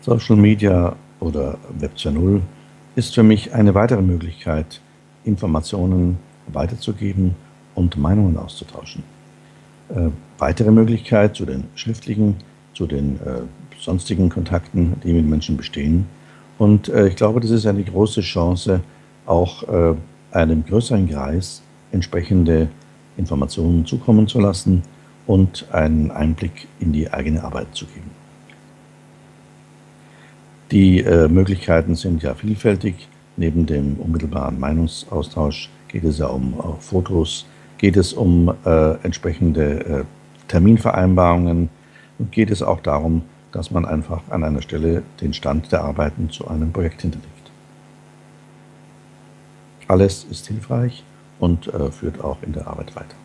Social Media oder Web 2.0 ist für mich eine weitere Möglichkeit, Informationen weiterzugeben und Meinungen auszutauschen. Äh, weitere Möglichkeit zu den schriftlichen, zu den äh, sonstigen Kontakten, die mit Menschen bestehen. Und äh, ich glaube, das ist eine große Chance, auch äh, einem größeren Kreis entsprechende Informationen zukommen zu lassen und einen Einblick in die eigene Arbeit zu geben. Die äh, Möglichkeiten sind ja vielfältig. Neben dem unmittelbaren Meinungsaustausch geht es ja um uh, Fotos, geht es um äh, entsprechende äh, Terminvereinbarungen und geht es auch darum, dass man einfach an einer Stelle den Stand der Arbeiten zu einem Projekt hinterlegt. Alles ist hilfreich und äh, führt auch in der Arbeit weiter.